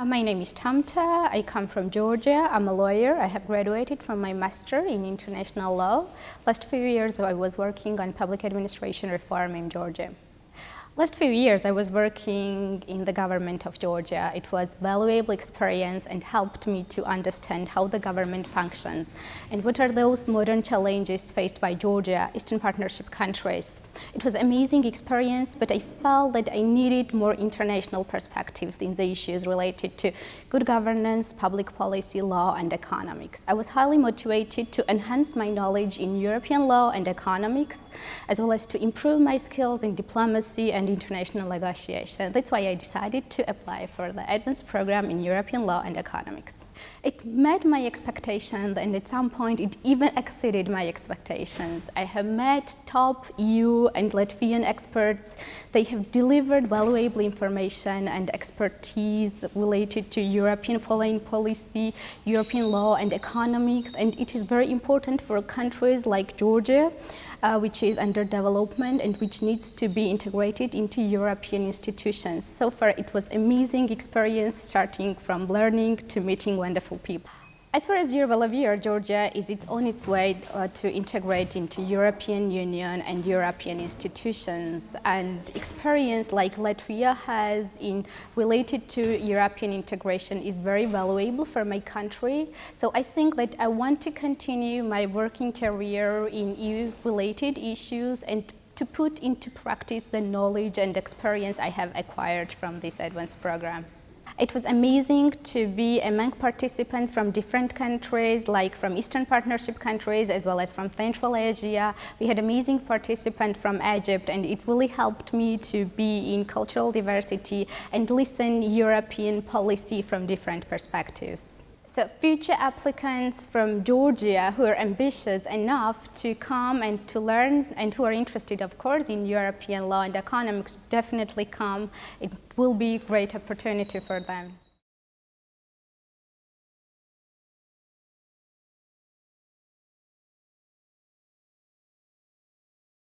Uh, my name is Tamta. I come from Georgia. I'm a lawyer. I have graduated from my master in international law. Last few years I was working on public administration reform in Georgia. Last few years I was working in the government of Georgia. It was valuable experience and helped me to understand how the government functions and what are those modern challenges faced by Georgia, Eastern Partnership countries. It was amazing experience, but I felt that I needed more international perspectives in the issues related to good governance, public policy, law and economics. I was highly motivated to enhance my knowledge in European law and economics, as well as to improve my skills in diplomacy and international negotiation. That's why I decided to apply for the advanced program in European law and economics. It met my expectations and at some point it even exceeded my expectations. I have met top EU and Latvian experts. They have delivered valuable information and expertise related to European foreign policy, European law and economics and it is very important for countries like Georgia uh, which is under development and which needs to be integrated into European institutions. So far it was amazing experience starting from learning to meeting wonderful people. As far as Year Georgia is it's on its way uh, to integrate into European Union and European institutions and experience like Latvia has in related to European integration is very valuable for my country. So I think that I want to continue my working career in EU-related issues and to put into practice the knowledge and experience I have acquired from this advanced program. It was amazing to be among participants from different countries, like from Eastern Partnership countries as well as from Central Asia. We had amazing participants from Egypt and it really helped me to be in cultural diversity and listen European policy from different perspectives. So future applicants from Georgia who are ambitious enough to come and to learn and who are interested, of course, in European law and economics definitely come. It will be a great opportunity for them.